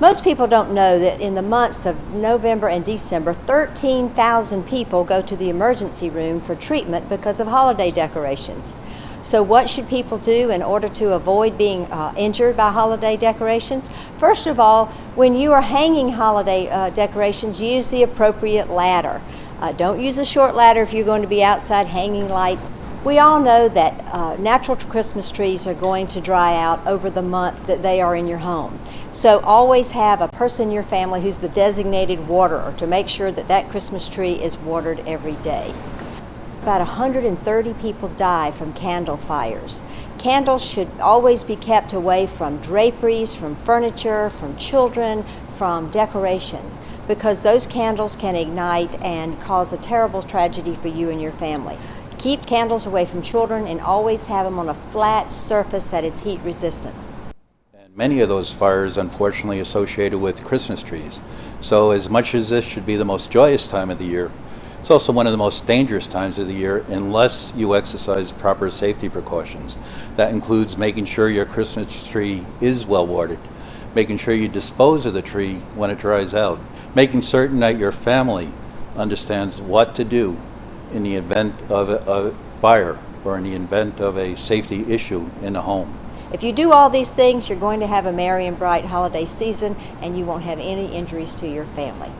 Most people don't know that in the months of November and December, 13,000 people go to the emergency room for treatment because of holiday decorations. So, what should people do in order to avoid being uh, injured by holiday decorations? First of all, when you are hanging holiday uh, decorations, use the appropriate ladder. Uh, don't use a short ladder if you're going to be outside hanging lights. We all know that uh, natural Christmas trees are going to dry out over the month that they are in your home. So always have a person in your family who's the designated waterer to make sure that that Christmas tree is watered every day. About 130 people die from candle fires. Candles should always be kept away from draperies, from furniture, from children, from decorations, because those candles can ignite and cause a terrible tragedy for you and your family. Keep candles away from children and always have them on a flat surface that is heat resistant. And many of those fires, unfortunately, associated with Christmas trees. So, as much as this should be the most joyous time of the year, it's also one of the most dangerous times of the year unless you exercise proper safety precautions. That includes making sure your Christmas tree is well watered, making sure you dispose of the tree when it dries out, making certain that your family understands what to do in the event of a, fire or in the event of a safety issue in the home. If you do all these things, you're going to have a merry and bright holiday season and you won't have any injuries to your family.